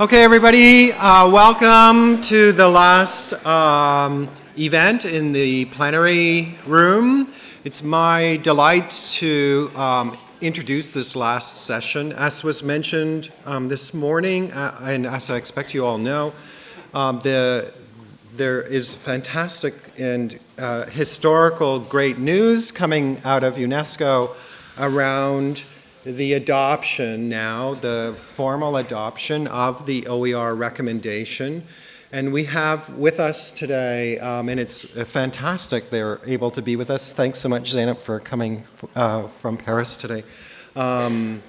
Okay, everybody, uh, welcome to the last um, event in the plenary room. It's my delight to um, introduce this last session. As was mentioned um, this morning, uh, and as I expect you all know, um, the, there is fantastic and uh, historical great news coming out of UNESCO around the adoption now, the formal adoption of the OER recommendation. And we have with us today, um, and it's fantastic they're able to be with us. Thanks so much, Zeynep, for coming uh, from Paris today. Um,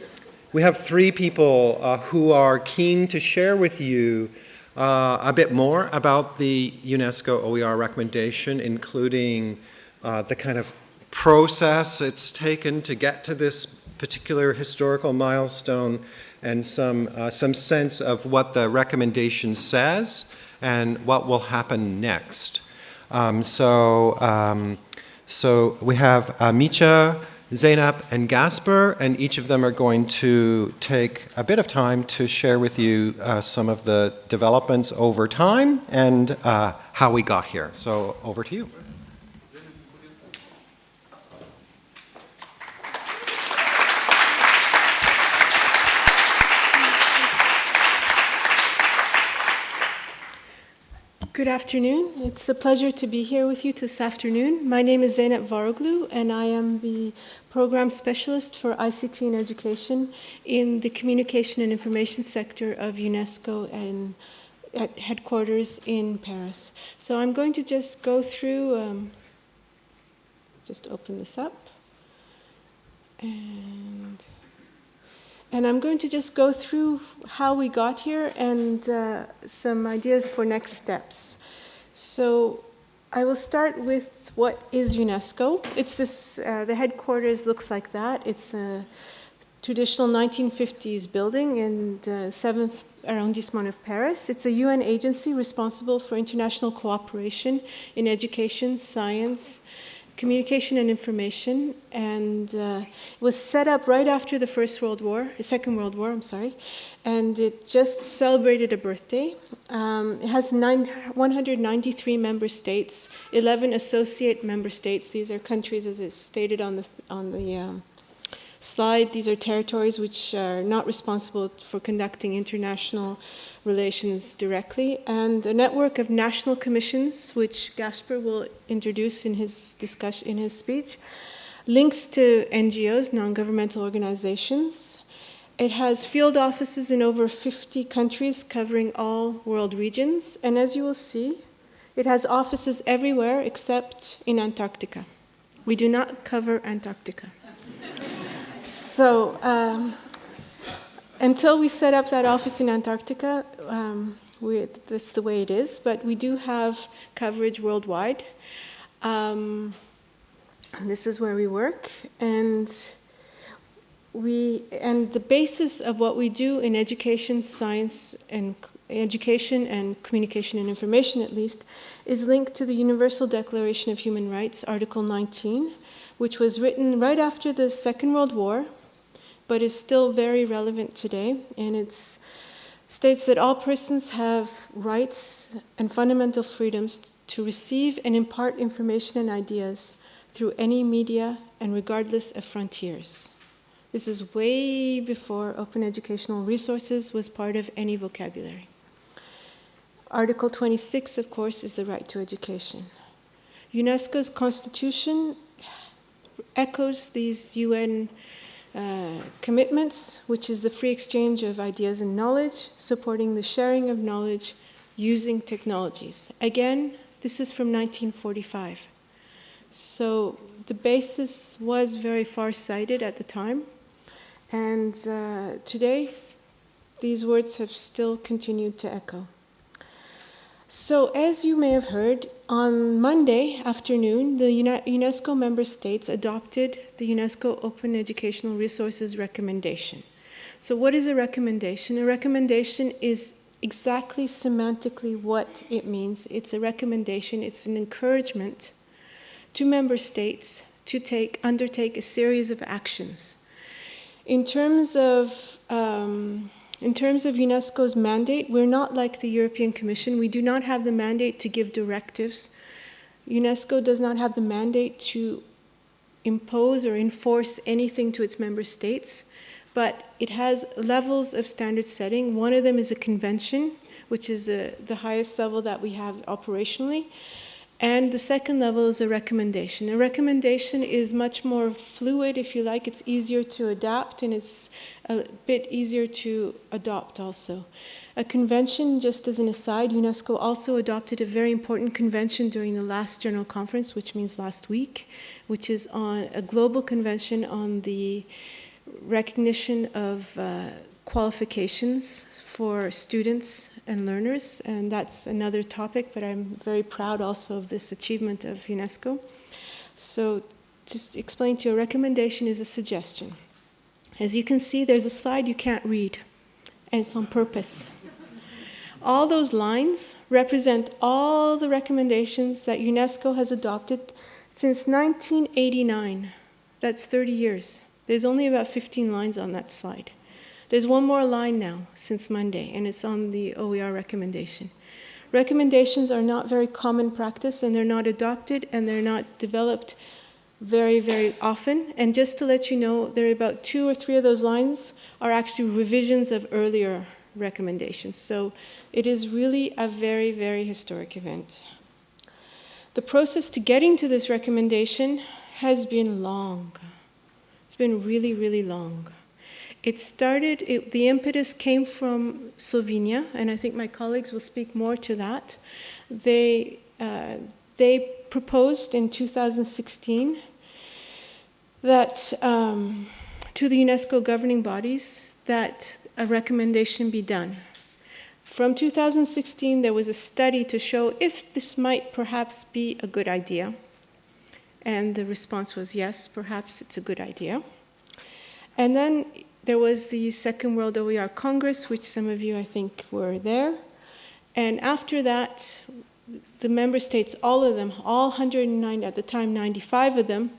we have three people uh, who are keen to share with you uh, a bit more about the UNESCO OER recommendation, including uh, the kind of process it's taken to get to this particular historical milestone and some, uh, some sense of what the recommendation says and what will happen next. Um, so, um, so we have uh, Mitja, Zeynep, and Gasper, and each of them are going to take a bit of time to share with you uh, some of the developments over time and uh, how we got here. So over to you. Good afternoon. It's a pleasure to be here with you this afternoon. My name is Zeynep Varoglu, and I am the program specialist for ICT and education in the communication and information sector of UNESCO and at headquarters in Paris. So I'm going to just go through, um, just open this up. And and I'm going to just go through how we got here and uh, some ideas for next steps. So I will start with what is UNESCO. It's this, uh, the headquarters looks like that. It's a traditional 1950s building in the 7th arrondissement of Paris. It's a UN agency responsible for international cooperation in education, science, communication and information, and uh, it was set up right after the First World War, the Second World War, I'm sorry, and it just celebrated a birthday. Um, it has nine, 193 member states, 11 associate member states. These are countries, as it's stated on the on the um, slide. These are territories which are not responsible for conducting international relations directly, and a network of national commissions, which Gasper will introduce in his discussion in his speech, links to NGOs, non-governmental organizations. It has field offices in over 50 countries covering all world regions, and as you will see, it has offices everywhere except in Antarctica. We do not cover Antarctica. So um, until we set up that office in Antarctica, um, we, that's the way it is, but we do have coverage worldwide. Um, this is where we work, and we and the basis of what we do in education, science, and education and communication and information, at least, is linked to the Universal Declaration of Human Rights, Article 19, which was written right after the Second World War but is still very relevant today. And it states that all persons have rights and fundamental freedoms to receive and impart information and ideas through any media and regardless of frontiers. This is way before open educational resources was part of any vocabulary. Article 26, of course, is the right to education. UNESCO's constitution echoes these UN uh, commitments, which is the free exchange of ideas and knowledge, supporting the sharing of knowledge using technologies. Again, this is from 1945. So the basis was very far-sighted at the time. And uh, today, these words have still continued to echo. So as you may have heard, on Monday afternoon, the UNESCO member states adopted the UNESCO Open Educational Resources Recommendation. So what is a recommendation? A recommendation is exactly semantically what it means. It's a recommendation, it's an encouragement to member states to take, undertake a series of actions. In terms of um, In terms of UNESCO's mandate, we're not like the European Commission. We do not have the mandate to give directives. UNESCO does not have the mandate to impose or enforce anything to its member states, but it has levels of standard setting. One of them is a convention, which is a, the highest level that we have operationally. And the second level is a recommendation. A recommendation is much more fluid, if you like. It's easier to adapt and it's a bit easier to adopt also. A convention, just as an aside, UNESCO also adopted a very important convention during the last General Conference, which means last week, which is on a global convention on the recognition of uh, qualifications for students and learners, and that's another topic, but I'm very proud also of this achievement of UNESCO. So just explain to you, a recommendation is a suggestion. As you can see, there's a slide you can't read, and it's on purpose. All those lines represent all the recommendations that UNESCO has adopted since 1989. That's 30 years. There's only about 15 lines on that slide. There's one more line now since Monday, and it's on the OER recommendation. Recommendations are not very common practice, and they're not adopted, and they're not developed very, very often. And just to let you know, there are about two or three of those lines are actually revisions of earlier recommendations. So it is really a very, very historic event. The process to getting to this recommendation has been long. It's been really, really long. It started, it, the impetus came from Slovenia, and I think my colleagues will speak more to that. They, uh, they proposed in 2016 that um, to the UNESCO governing bodies that a recommendation be done. From 2016, there was a study to show if this might perhaps be a good idea. And the response was yes, perhaps it's a good idea. And then there was the Second World OER Congress, which some of you, I think, were there. And after that, the member states, all of them, all 109 at the time, 95 of them,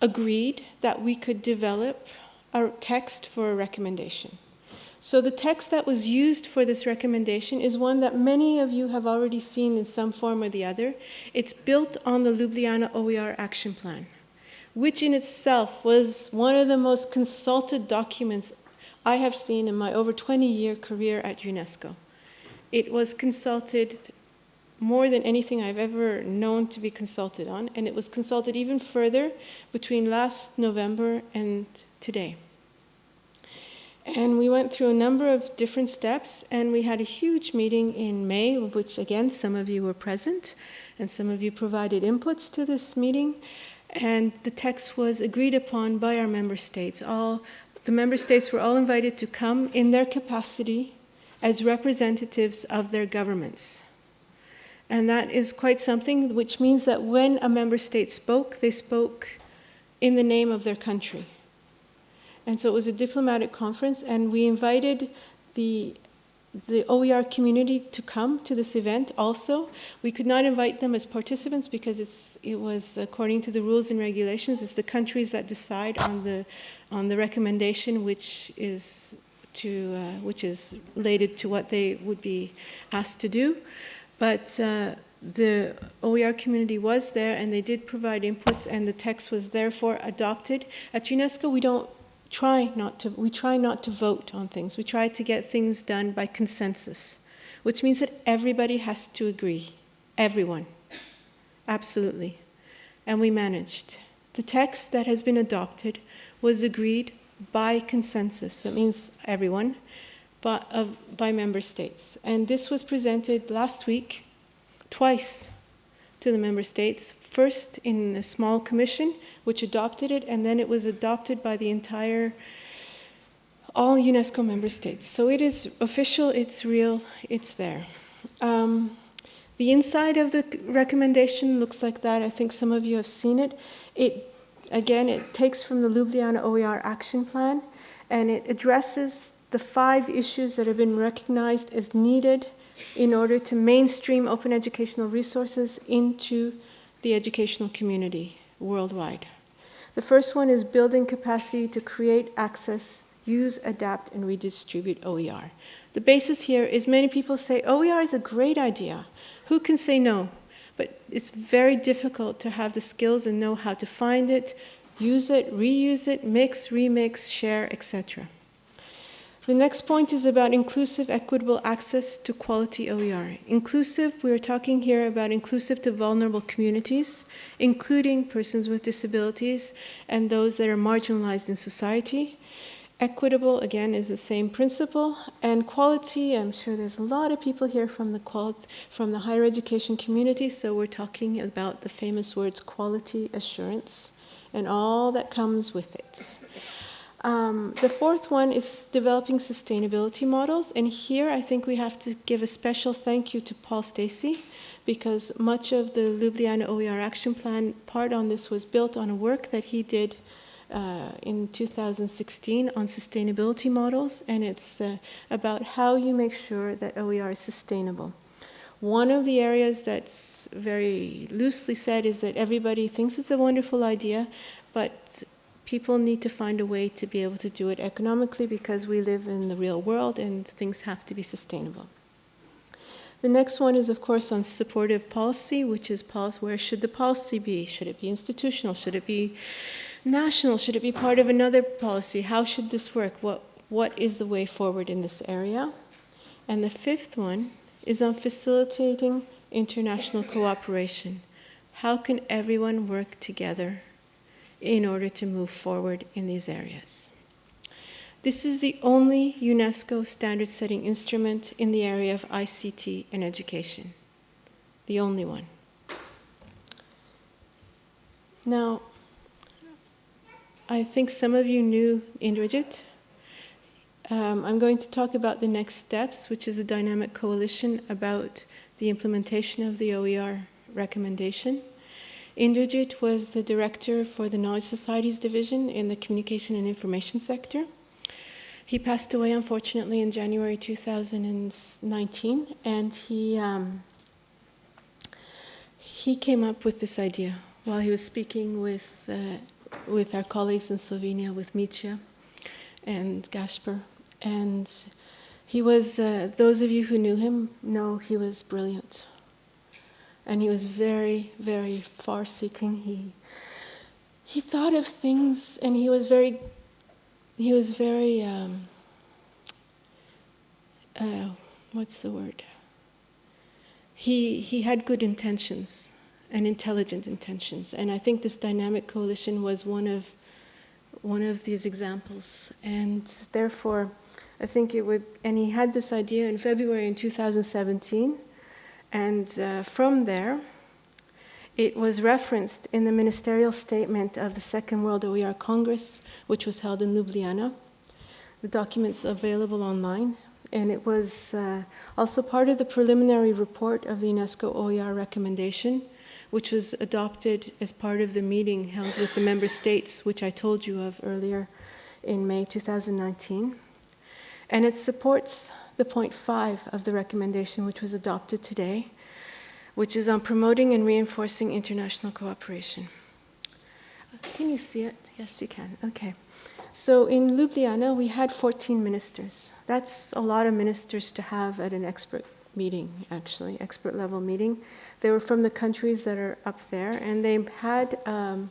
agreed that we could develop a text for a recommendation. So the text that was used for this recommendation is one that many of you have already seen in some form or the other. It's built on the Ljubljana OER Action Plan which in itself was one of the most consulted documents I have seen in my over 20 year career at UNESCO. It was consulted more than anything I've ever known to be consulted on, and it was consulted even further between last November and today. And we went through a number of different steps, and we had a huge meeting in May, of which, again, some of you were present, and some of you provided inputs to this meeting and the text was agreed upon by our member states. All the member states were all invited to come in their capacity as representatives of their governments. And that is quite something, which means that when a member state spoke, they spoke in the name of their country. And so it was a diplomatic conference, and we invited the the OER community to come to this event also. We could not invite them as participants because it's, it was according to the rules and regulations, it's the countries that decide on the, on the recommendation which is, to, uh, which is related to what they would be asked to do. But uh, the OER community was there and they did provide inputs and the text was therefore adopted. At UNESCO we don't try not to, we try not to vote on things. We try to get things done by consensus, which means that everybody has to agree. Everyone. Absolutely. And we managed. The text that has been adopted was agreed by consensus. So it means everyone, but uh, by member states. And this was presented last week twice to the member states. First in a small commission which adopted it, and then it was adopted by the entire, all UNESCO member states. So it is official, it's real, it's there. Um, the inside of the recommendation looks like that. I think some of you have seen it. It, again, it takes from the Ljubljana OER action plan, and it addresses the five issues that have been recognized as needed in order to mainstream open educational resources into the educational community worldwide. The first one is building capacity to create access use, adapt, and redistribute OER. The basis here is many people say OER is a great idea. Who can say no? But it's very difficult to have the skills and know how to find it, use it, reuse it, mix, remix, share, etc. The next point is about inclusive, equitable access to quality OER. Inclusive, we're talking here about inclusive to vulnerable communities, including persons with disabilities and those that are marginalized in society. Equitable, again, is the same principle. And quality, I'm sure there's a lot of people here from the, from the higher education community, so we're talking about the famous words quality assurance and all that comes with it. Um, the fourth one is developing sustainability models, and here I think we have to give a special thank you to Paul Stacey because much of the Ljubljana OER action plan part on this was built on a work that he did uh, in 2016 on sustainability models, and it's uh, about how you make sure that OER is sustainable. One of the areas that's very loosely said is that everybody thinks it's a wonderful idea, but people need to find a way to be able to do it economically because we live in the real world and things have to be sustainable. The next one is, of course, on supportive policy, which is policy, where should the policy be? Should it be institutional? Should it be national? Should it be part of another policy? How should this work? What, what is the way forward in this area? And the fifth one is on facilitating international cooperation. How can everyone work together in order to move forward in these areas. This is the only UNESCO standard setting instrument in the area of ICT and education. The only one. Now, I think some of you knew Indrajit. Um, I'm going to talk about the next steps, which is a dynamic coalition about the implementation of the OER recommendation. Indrajit was the director for the Knowledge Societies division in the communication and information sector. He passed away, unfortunately, in January 2019, and he, um, he came up with this idea while he was speaking with, uh, with our colleagues in Slovenia, with Mitja and Gasper. And he was, uh, those of you who knew him know he was brilliant and he was very, very far seeking. He, he thought of things and he was very, he was very, um, uh, what's the word? He, he had good intentions and intelligent intentions. And I think this dynamic coalition was one of, one of these examples. And therefore, I think it would, and he had this idea in February in 2017 and uh, from there, it was referenced in the ministerial statement of the Second World OER Congress, which was held in Ljubljana. The document's available online, and it was uh, also part of the preliminary report of the UNESCO OER recommendation, which was adopted as part of the meeting held with the member states, which I told you of earlier in May 2019. And it supports the point five of the recommendation, which was adopted today, which is on promoting and reinforcing international cooperation. Can you see it? Yes, you can. Okay. So in Ljubljana, we had 14 ministers. That's a lot of ministers to have at an expert meeting, actually, expert level meeting. They were from the countries that are up there, and they had um,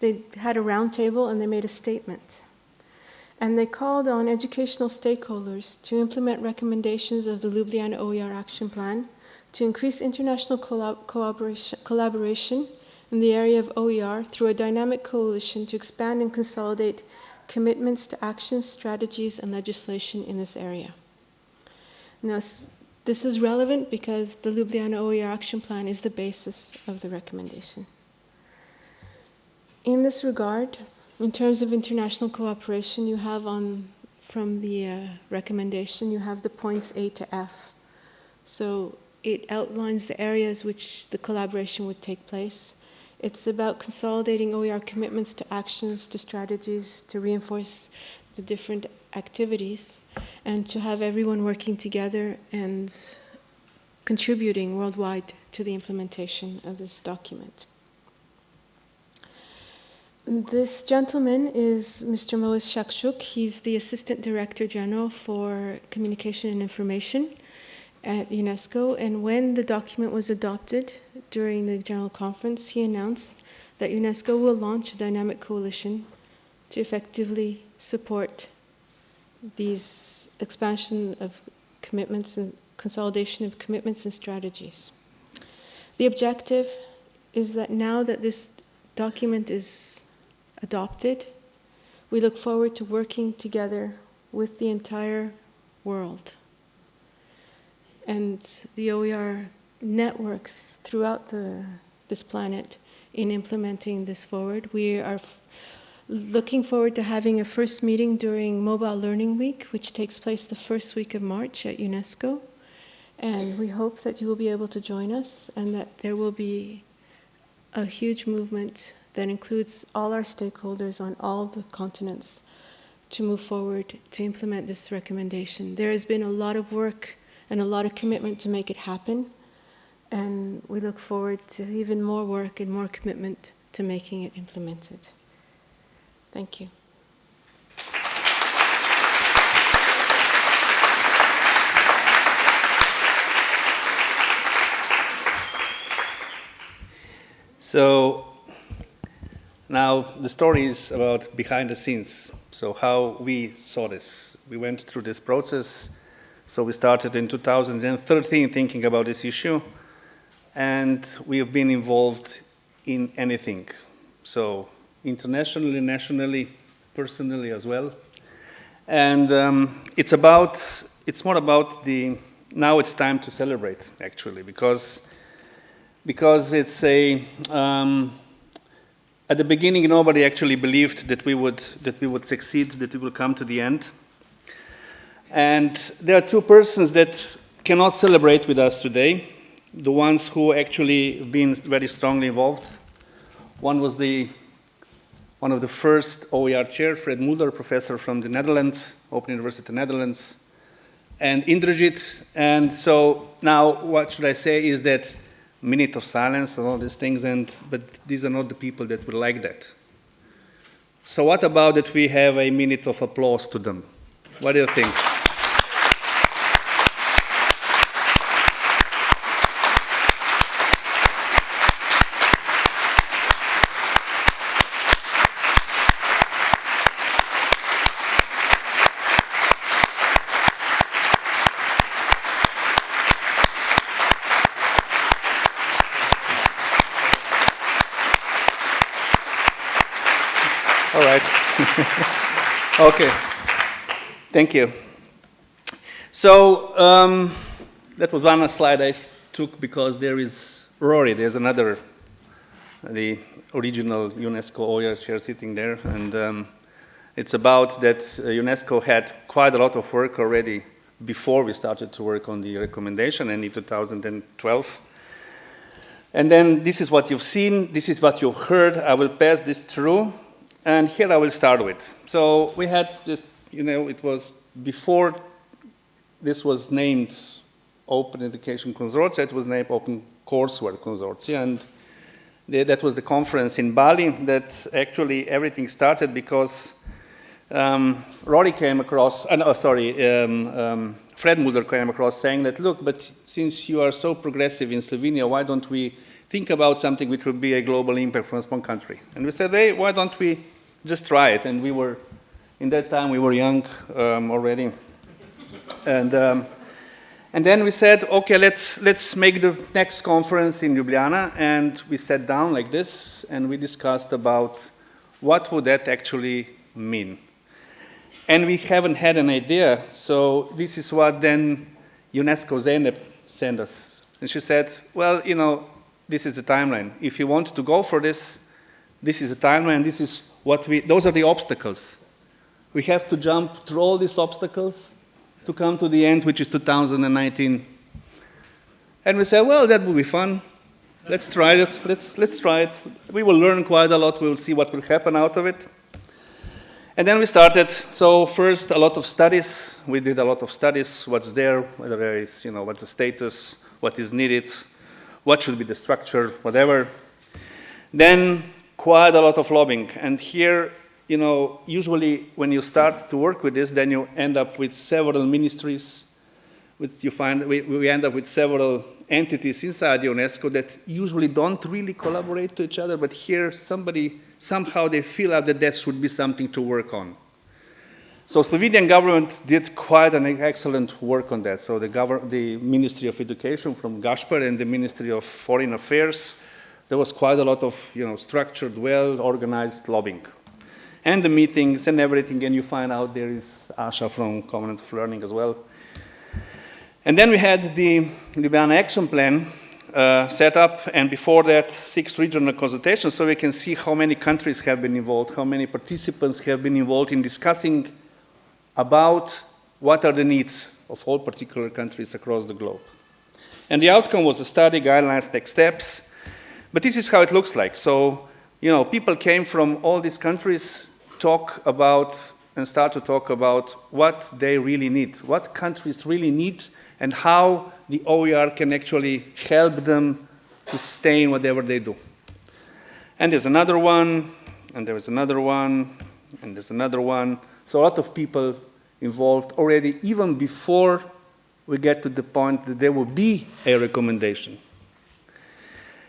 they had a roundtable and they made a statement and they called on educational stakeholders to implement recommendations of the Ljubljana OER Action Plan to increase international collaboration, in the area of OER through a dynamic coalition to expand and consolidate commitments to actions, strategies, and legislation in this area. Now, this is relevant because the Ljubljana OER Action Plan is the basis of the recommendation. In this regard, in terms of international cooperation, you have on from the uh, recommendation, you have the points A to F. So it outlines the areas which the collaboration would take place. It's about consolidating OER commitments to actions, to strategies, to reinforce the different activities, and to have everyone working together and contributing worldwide to the implementation of this document. This gentleman is Mr. Moez Chakchouk. He's the Assistant Director General for Communication and Information at UNESCO. And when the document was adopted during the General Conference, he announced that UNESCO will launch a dynamic coalition to effectively support these expansion of commitments and consolidation of commitments and strategies. The objective is that now that this document is adopted, we look forward to working together with the entire world. And the OER networks throughout the, this planet in implementing this forward. We are looking forward to having a first meeting during Mobile Learning Week, which takes place the first week of March at UNESCO. And we hope that you will be able to join us and that there will be a huge movement that includes all our stakeholders on all the continents to move forward to implement this recommendation. There has been a lot of work and a lot of commitment to make it happen, and we look forward to even more work and more commitment to making it implemented. Thank you. So now the story is about behind the scenes. So how we saw this. We went through this process. So we started in 2013 thinking about this issue, and we have been involved in anything. So internationally, nationally, personally as well. And um, it's about, it's more about the, now it's time to celebrate actually, because because it's a, um, at the beginning nobody actually believed that we would, that we would succeed, that we will come to the end. And there are two persons that cannot celebrate with us today, the ones who actually have been very strongly involved. One was the, one of the first OER chair, Fred Mulder, professor from the Netherlands, Open University of Netherlands, and Indrajit. And so now what should I say is that minute of silence and all these things, and, but these are not the people that would like that. So what about that we have a minute of applause to them? What do you think? All right. Okay. Thank you. So um, that was one slide I took because there is Rory. There's another, the original UNESCO OER chair sitting there, and um, it's about that uh, UNESCO had quite a lot of work already before we started to work on the recommendation, and in 2012. And then this is what you've seen, this is what you've heard. I will pass this through. And here I will start with. So we had this, you know, it was before this was named Open Education Consortia, it was named Open Courseware Consortia. And that was the conference in Bali that actually everything started because um, Rory came across, uh, no, sorry, um, um, Fred Mulder came across saying that, look, but since you are so progressive in Slovenia, why don't we think about something which would be a global impact from a small country? And we said, hey, why don't we just try it. And we were, in that time, we were young um, already. And, um, and then we said, okay, let's, let's make the next conference in Ljubljana. And we sat down like this, and we discussed about what would that actually mean. And we haven't had an idea, so this is what then UNESCO Zeynep sent us. And she said, well, you know, this is the timeline. If you want to go for this, this is the timeline, this is what we, those are the obstacles. We have to jump through all these obstacles to come to the end, which is 2019. And we say, well, that will be fun. Let's try it. Let's, let's try it. We will learn quite a lot. We will see what will happen out of it. And then we started. So first, a lot of studies. We did a lot of studies. What's there? Whether there is, you know, what's the status? What is needed? What should be the structure? Whatever. Then quite a lot of lobbying. And here, you know, usually when you start to work with this, then you end up with several ministries. With you find we, we end up with several entities inside UNESCO that usually don't really collaborate to each other, but here somebody somehow they feel out that that should be something to work on. So Slovenian government did quite an excellent work on that. So the, the Ministry of Education from Gaspar and the Ministry of Foreign Affairs, there was quite a lot of you know, structured, well-organized lobbying. And the meetings and everything, and you find out there is Asha from Commonwealth of Learning as well. And then we had the Ljubljana Action Plan uh, set up, and before that, six regional consultations, so we can see how many countries have been involved, how many participants have been involved in discussing about what are the needs of all particular countries across the globe. And the outcome was a study, guidelines, next steps. But this is how it looks like. So, you know, people came from all these countries, talk about, and start to talk about what they really need, what countries really need, and how the OER can actually help them to stay in whatever they do. And there's another one, and there is another one, and there's another one. So a lot of people involved already even before we get to the point that there will be a recommendation.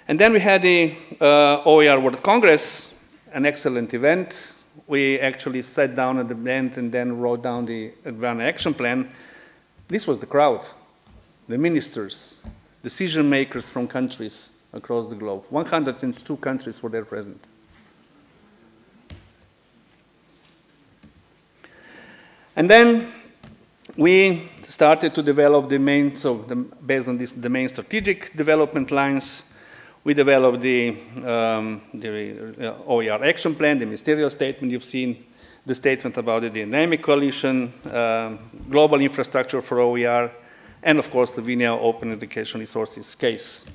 And then we had the uh, OER World Congress, an excellent event. We actually sat down at the end and then wrote down the Advanced Action Plan. This was the crowd, the ministers, decision makers from countries across the globe. 102 countries were there present. And then we started to develop the main, so the, based on this, the main strategic development lines, we developed the, um, the uh, OER action plan, the ministerial statement you've seen, the statement about the dynamic coalition, um, global infrastructure for OER, and of course, Slovenia Open Education Resources case.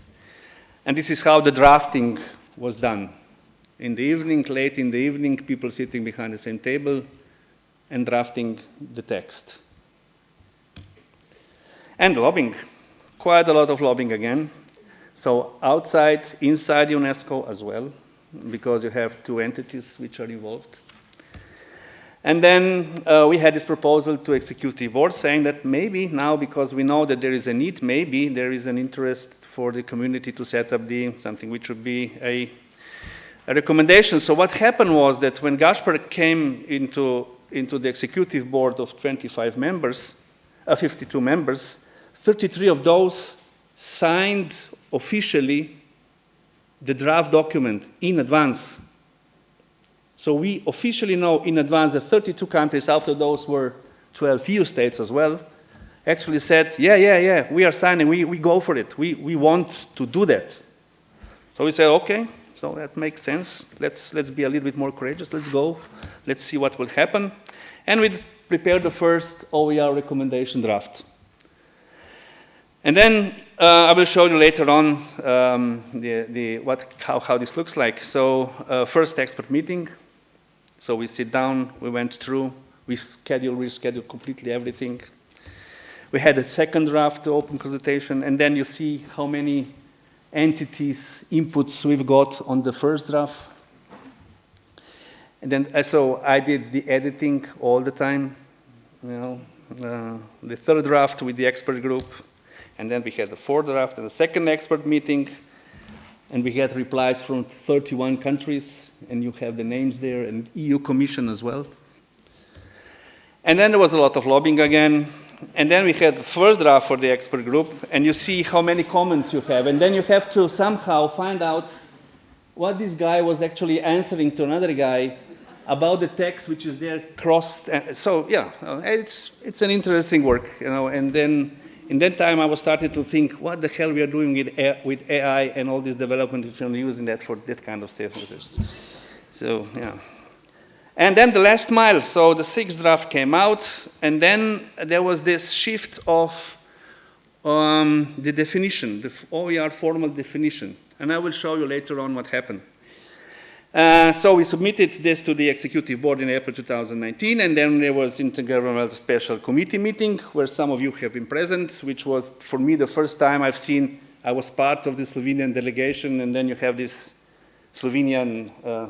And this is how the drafting was done. In the evening, late in the evening, people sitting behind the same table, and drafting the text. And lobbying, quite a lot of lobbying again. So outside, inside UNESCO as well, because you have two entities which are involved. And then uh, we had this proposal to executive board saying that maybe now, because we know that there is a need, maybe there is an interest for the community to set up the something which would be a, a recommendation. So what happened was that when Gaspar came into into the executive board of 25 members, uh, 52 members, 33 of those signed officially the draft document in advance. So we officially know in advance that 32 countries, after those were 12 EU states as well, actually said, yeah, yeah, yeah, we are signing, we, we go for it, we, we want to do that. So we said, okay, so that makes sense. Let's, let's be a little bit more courageous. Let's go. Let's see what will happen. And we prepared the first OER recommendation draft. And then uh, I will show you later on um, the, the, what, how, how this looks like. So uh, first expert meeting. So we sit down, we went through, we schedule, reschedule completely everything. We had a second draft open consultation, and then you see how many entities, inputs we've got on the first draft. And then, uh, so I did the editing all the time, you know, uh, the third draft with the expert group, and then we had the fourth draft and the second expert meeting, and we had replies from 31 countries, and you have the names there, and EU Commission as well. And then there was a lot of lobbying again, and then we had the first draft for the expert group, and you see how many comments you have, and then you have to somehow find out what this guy was actually answering to another guy about the text which is there crossed. So yeah, it's, it's an interesting work, you know, and then in that time I was starting to think, what the hell we are doing with, AI and all this development if you're using that for that kind of stuff. So yeah. And then the last mile, so the sixth draft came out, and then there was this shift of um, the definition, the OER formal definition. And I will show you later on what happened. Uh, so we submitted this to the executive board in April 2019, and then there was intergovernmental special committee meeting where some of you have been present, which was for me the first time I've seen I was part of the Slovenian delegation, and then you have this Slovenian uh,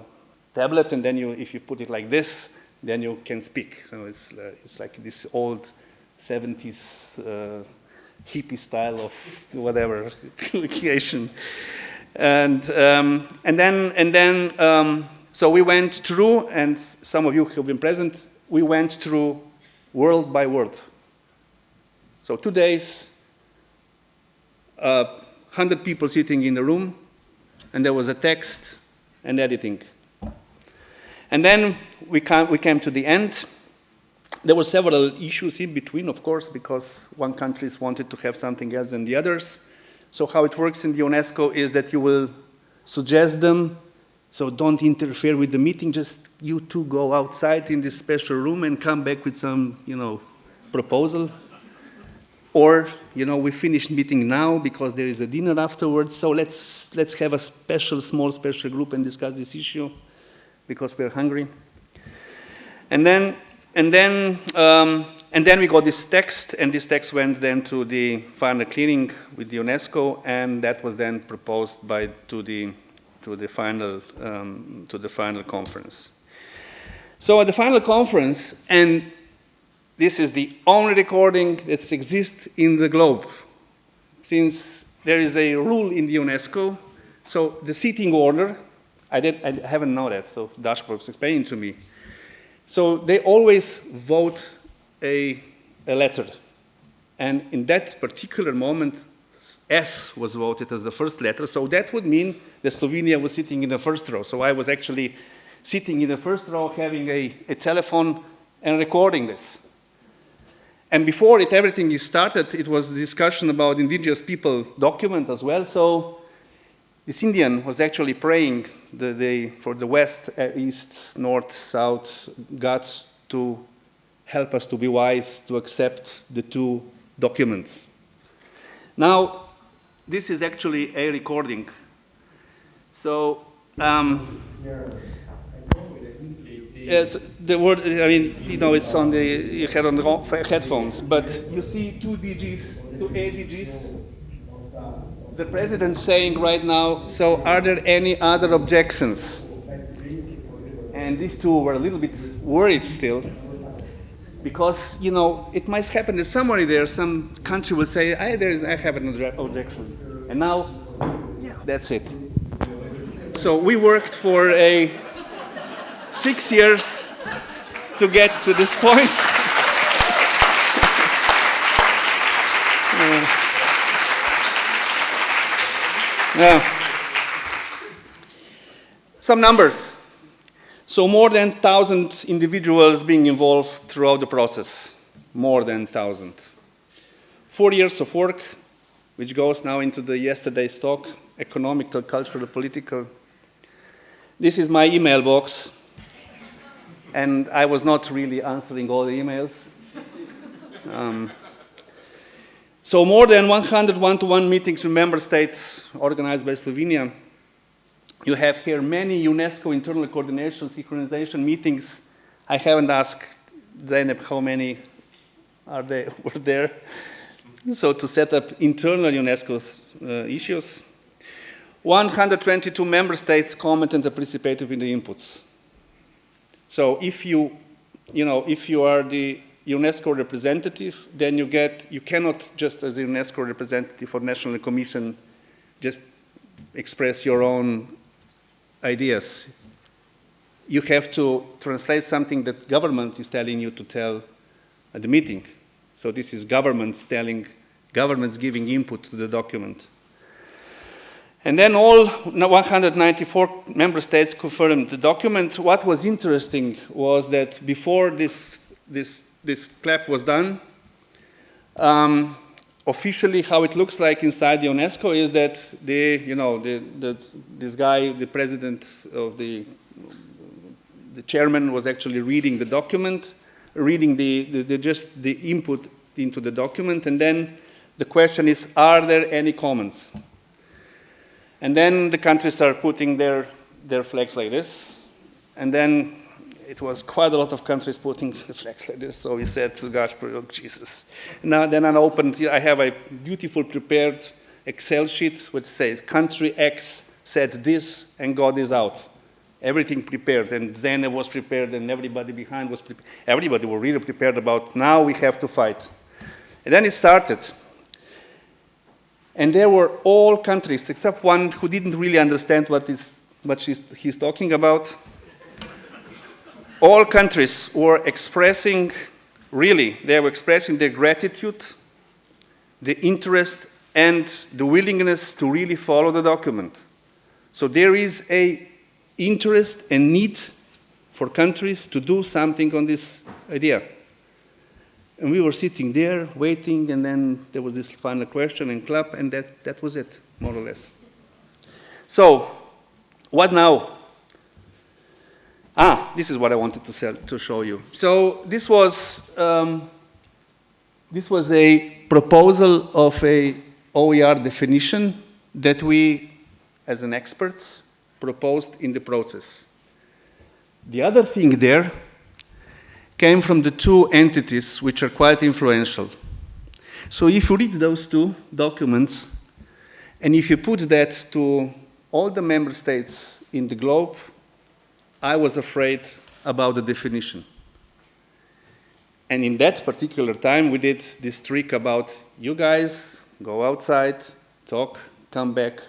tablet, and then you, if you put it like this, then you can speak. So it's, uh, it's like this old 70s uh, hippie style of whatever creation. And, um, and then, and then um, so we went through, and some of you who have been present, we went through world by world. So two days, uh, 100 people sitting in the room, and there was a text and editing. And then we, came, we came to the end. There were several issues in between, of course, because one countries wanted to have something else than the others. So how it works in the UNESCO is that you will suggest them, so don't interfere with the meeting, just you two go outside in this special room and come back with some, you know, proposal. Or, you know, we finished meeting now because there is a dinner afterwards, so let's, let's have a special, small special group and discuss this issue because we're hungry. And then, and then, um, and then we got this text, and this text went then to the final clearing with the UNESCO, and that was then proposed by, to, the, to, the final, um, to the final conference. So at the final conference, and this is the only recording that exists in the globe. Since there is a rule in the UNESCO, so the seating order, I, did, I haven't known that, so Dashko was explaining to me. So they always vote a, a letter. And in that particular moment, S was voted as the first letter, so that would mean that Slovenia was sitting in the first row. So I was actually sitting in the first row having a, a telephone and recording this. And before it, everything is started, it was a discussion about indigenous people document as well. So this Indian was actually praying the, the, for the west, uh, east, north, south gods to help us to be wise, to accept the two documents. Now, this is actually a recording. So, um, Yes, the word, I mean, you know, it's on the, you had on the headphones, but you see two DGs, two ADGs. The president saying right now, so are there any other objections? And these two were a little bit worried still, because, you know, it might happen that somewhere there, some country will say, I, there is, I have an objection. And now, that's it. So we worked for a six years to get to this point. yeah. Some numbers. So more than 1,000 individuals being involved throughout the process. More than 1,000. Four years of work, which goes now into the yesterday's talk, economical, cultural, political. This is my email box and I was not really answering all the emails. Um, so more than 100 one-to-one meetings with member states organized by Slovenia. You have here many UNESCO internal coordination, synchronization meetings. I haven't asked Zeynep how many are they, were there. So to set up internal UNESCO uh, issues. 122 member states commented and participated in the inputs. So if you, you know, if you are the UNESCO representative, then you get, you cannot just as a UNESCO representative or National Commission just express your own ideas. You have to translate something that government is telling you to tell at the meeting. So this is governments telling, governments giving input to the document. And then all 194 member states confirmed the document. What was interesting was that before this, this, this clap was done, um, officially how it looks like inside the UNESCO is that the, you know, the, the, this guy, the president of the, the chairman was actually reading the document, reading the, the, the just the input into the document, and then the question is, are there any comments? And then the countries are putting their, their flags like this. And then it was quite a lot of countries putting the flags like this. So we said to Gaspar, oh, Jesus. Now then I opened, I have a beautiful prepared Excel sheet which says country X said this and God is out. Everything prepared, and Zene was prepared, and everybody behind was prepared. Everybody were really prepared about now we have to fight. And then it started. And there were all countries, except one who didn't really understand what, is, what he's talking about. All countries were expressing, really, they were expressing their gratitude, the interest, and the willingness to really follow the document. So there is a interest and need for countries to do something on this idea. And we were sitting there waiting, and then there was this final question and clap, and that, that was it, more or less. So, what now? This is what I wanted to, sell, to show you. So, this was, um, this was a proposal of a OER definition that we, as an experts, proposed in the process. The other thing there came from the two entities which are quite influential. So if you read those two documents, and if you put that to all the member states in the globe, I was afraid about the definition. And in that particular time, we did this trick about you guys go outside, talk, come back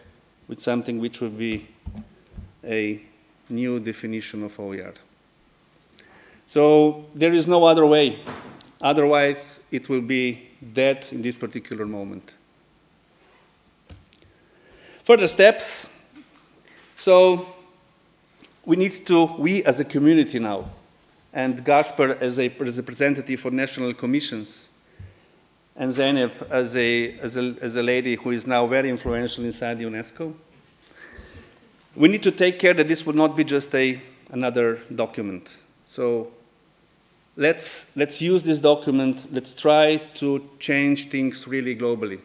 with something which would be a new definition of OER. So there is no other way. Otherwise, it will be dead in this particular moment. Further steps. So we need to, we as a community now, and Gasper as a representative for national commissions, and Zeynep as a, as, a, as a lady who is now very influential inside UNESCO, we need to take care that this would not be just a, another document. So let's, let's use this document, let's try to change things really globally.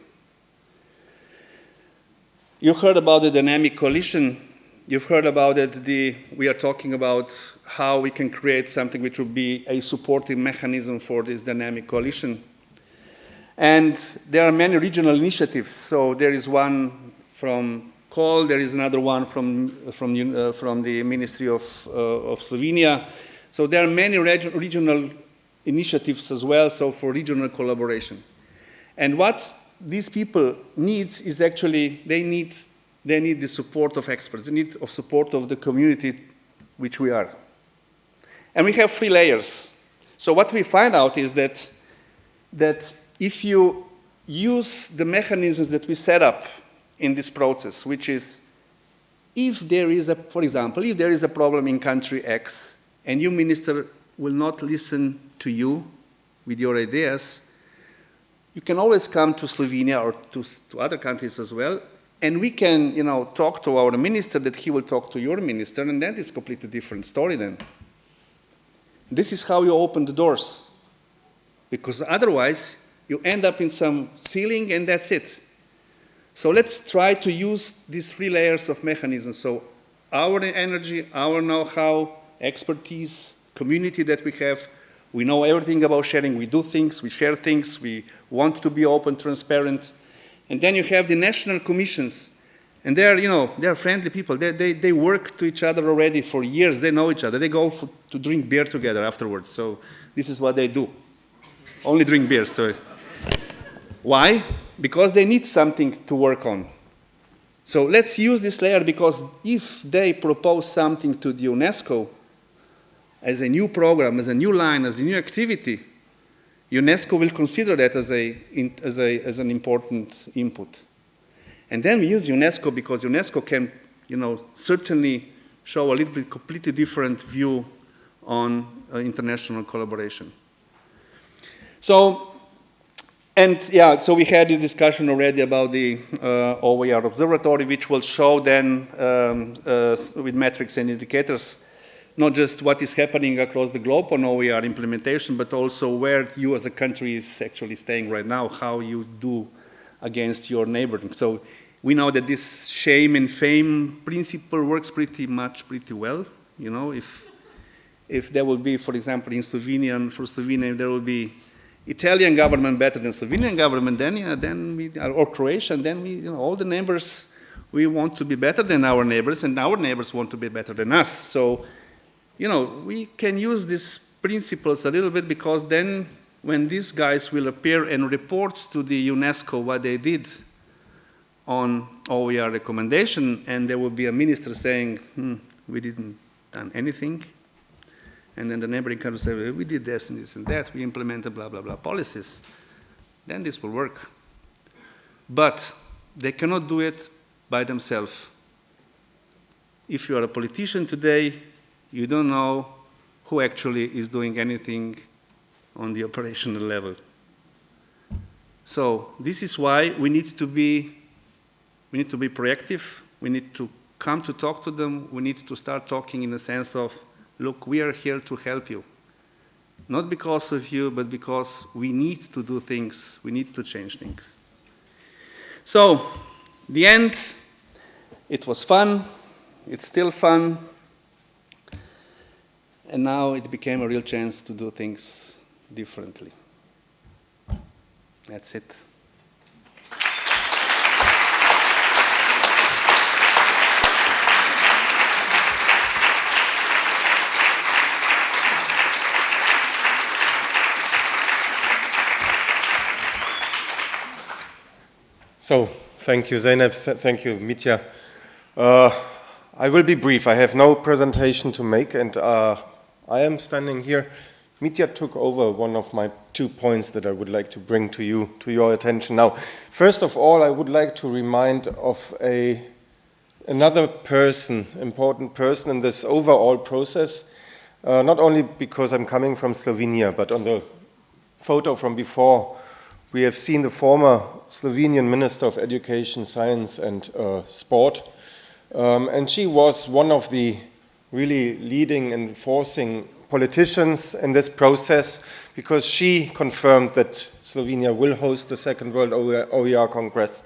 You heard about the dynamic coalition. You've heard about it. The, we are talking about how we can create something which would be a supportive mechanism for this dynamic coalition. And there are many regional initiatives. So there is one from COL, there is another one from, from, uh, from the Ministry of, uh, of Slovenia. So there are many reg regional initiatives as well, so for regional collaboration. And what these people need is actually, they need, they need the support of experts, they need of support of the community which we are. And we have three layers. So what we find out is that, that if you use the mechanisms that we set up in this process, which is if there is a, for example, if there is a problem in country X, and your minister, will not listen to you with your ideas, you can always come to Slovenia or to, to other countries as well, and we can, you know, talk to our minister that he will talk to your minister, and that is a completely different story then. This is how you open the doors. Because otherwise, you end up in some ceiling and that's it. So let's try to use these three layers of mechanisms. So our energy, our know-how, expertise, community that we have. We know everything about sharing. We do things, we share things, we want to be open, transparent. And then you have the national commissions. And they're, you know, they're friendly people. They, they, they work to each other already for years. They know each other. They go for, to drink beer together afterwards. So this is what they do. Only drink beer, so. Why? Because they need something to work on. So let's use this layer because if they propose something to the UNESCO, as a new program, as a new line, as a new activity, UNESCO will consider that as, a, as, a, as an important input. And then we use UNESCO because UNESCO can, you know, certainly show a little bit completely different view on uh, international collaboration. So, and yeah, so we had this discussion already about the uh, OER observatory, which will show then um, uh, with metrics and indicators not just what is happening across the globe on OER implementation, but also where you as a country is actually staying right now, how you do against your neighboring. So we know that this shame and fame principle works pretty much pretty well. You know, if if there will be, for example, in Slovenia, and for Slovenia, there will be Italian government better than Slovenian government, then yeah, then we, or Croatian, then we, you know, all the neighbors we want to be better than our neighbors, and our neighbors want to be better than us. So, you know, we can use these principles a little bit because then when these guys will appear and report to the UNESCO what they did on OER recommendation, and there will be a minister saying, hmm, we didn't done anything, and then the neighboring country say, well, we did this and this and that, we implemented blah, blah, blah policies, then this will work. But they cannot do it by themselves. If you are a politician today, you don't know who actually is doing anything on the operational level. So this is why we need to be, we need to be proactive. We need to come to talk to them. We need to start talking in the sense of, look, we are here to help you. Not because of you, but because we need to do things. We need to change things. So, the end, it was fun. It's still fun. And now it became a real chance to do things differently. That's it. So, thank you, Zeynep. Thank you, Mitja. Uh, I will be brief. I have no presentation to make, and uh, I am standing here. Mitja took over one of my two points that I would like to bring to you, to your attention now. First of all, I would like to remind of a, another person, important person in this overall process, uh, not only because I'm coming from Slovenia, but on the photo from before, we have seen the former Slovenian Minister of Education, Science and uh, Sport, um, and she was one of the really leading and forcing politicians in this process because she confirmed that Slovenia will host the Second World OER Congress.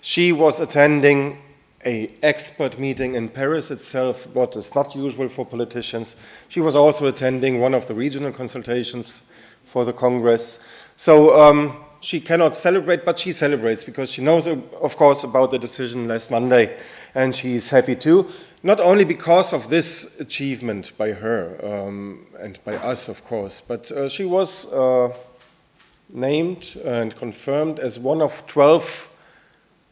She was attending a expert meeting in Paris itself, what is not usual for politicians. She was also attending one of the regional consultations for the Congress. So um, she cannot celebrate, but she celebrates because she knows, of course, about the decision last Monday, and she's happy too not only because of this achievement by her um, and by us, of course, but uh, she was uh, named and confirmed as one of 12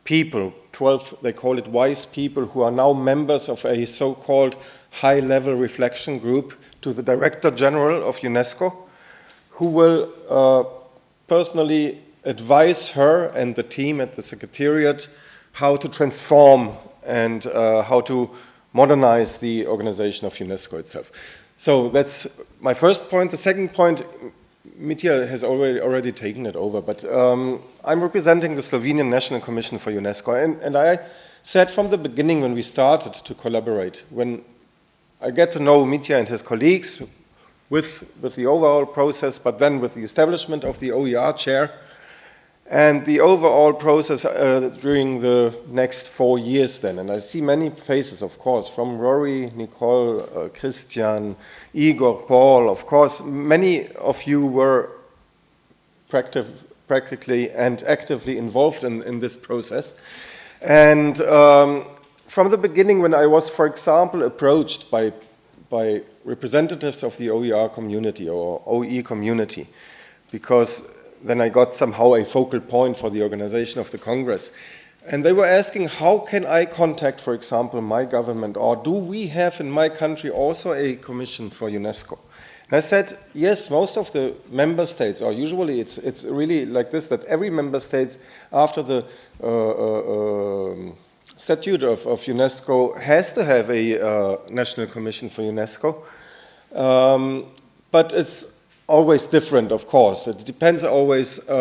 people, 12, they call it wise people, who are now members of a so-called high-level reflection group to the Director General of UNESCO, who will uh, personally advise her and the team at the Secretariat how to transform and uh, how to modernize the organization of UNESCO itself. So that's my first point. The second point, Mitja has already, already taken it over, but um, I'm representing the Slovenian National Commission for UNESCO, and, and I said from the beginning when we started to collaborate, when I get to know Mitja and his colleagues with, with the overall process, but then with the establishment of the OER chair, and the overall process uh, during the next four years then. And I see many faces, of course, from Rory, Nicole, uh, Christian, Igor, Paul, of course, many of you were practically and actively involved in, in this process. And um, from the beginning, when I was, for example, approached by, by representatives of the OER community or OE community, because then I got somehow a focal point for the organization of the Congress. And they were asking, how can I contact, for example, my government, or do we have in my country also a commission for UNESCO? And I said, yes, most of the member states, or usually it's, it's really like this, that every member state, after the uh, uh, um, statute of, of, UNESCO, has to have a uh, national commission for UNESCO. Um, but it's always different, of course. It depends always uh,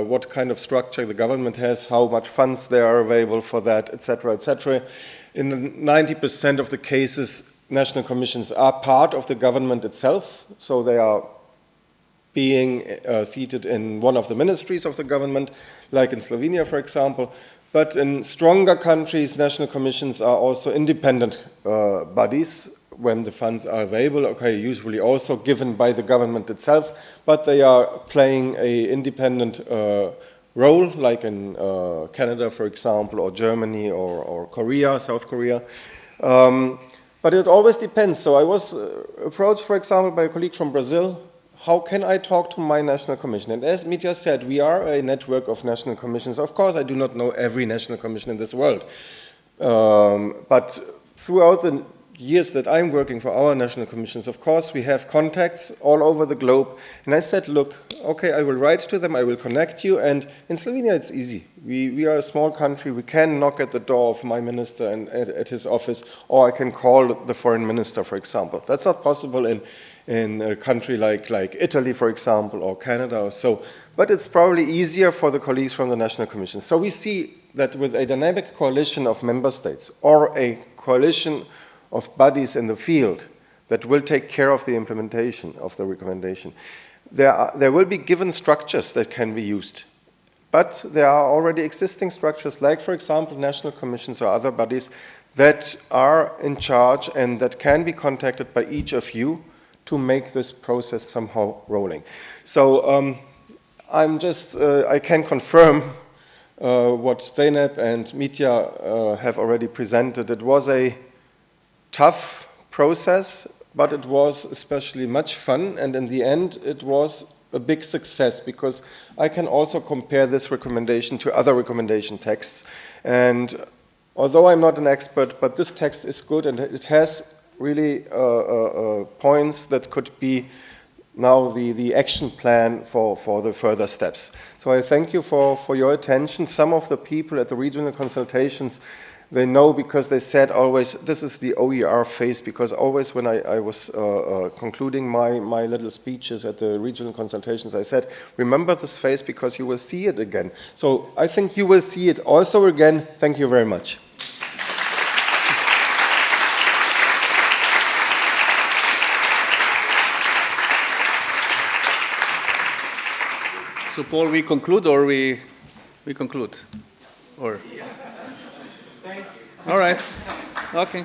uh, what kind of structure the government has, how much funds there are available for that, etc., etc. In 90% of the cases, national commissions are part of the government itself, so they are being uh, seated in one of the ministries of the government, like in Slovenia, for example. But in stronger countries, national commissions are also independent uh, bodies when the funds are available, okay, usually also given by the government itself, but they are playing a independent uh, role, like in uh, Canada, for example, or Germany, or, or Korea, South Korea. Um, but it always depends. So I was uh, approached, for example, by a colleague from Brazil. How can I talk to my national commission? And as Mitja said, we are a network of national commissions. Of course, I do not know every national commission in this world. Um, but throughout the years that I'm working for our national commissions, of course, we have contacts all over the globe. And I said, look, okay, I will write to them, I will connect you. And in Slovenia, it's easy. We, we are a small country. We can knock at the door of my minister and at, at his office, or I can call the foreign minister, for example. That's not possible in, in a country like, like Italy, for example, or Canada or so. But it's probably easier for the colleagues from the national commission. So we see that with a dynamic coalition of member states or a coalition of bodies in the field that will take care of the implementation of the recommendation. There, are, there will be given structures that can be used. But there are already existing structures, like, for example, national commissions or other bodies that are in charge and that can be contacted by each of you to make this process somehow rolling. So um, I'm just, uh, I can confirm uh, what Zeynep and Mitja uh, have already presented. It was a tough process, but it was especially much fun, and in the end, it was a big success because I can also compare this recommendation to other recommendation texts. And although I'm not an expert, but this text is good and it has really uh, uh, uh, points that could be now the, the action plan for, for the further steps. So I thank you for, for your attention. Some of the people at the regional consultations they know because they said always, this is the OER phase, because always when I, I was uh, uh, concluding my, my little speeches at the regional consultations, I said, remember this phase because you will see it again. So I think you will see it also again. Thank you very much. So Paul, we conclude or we, we conclude? Or? Thank you. All right. Okay.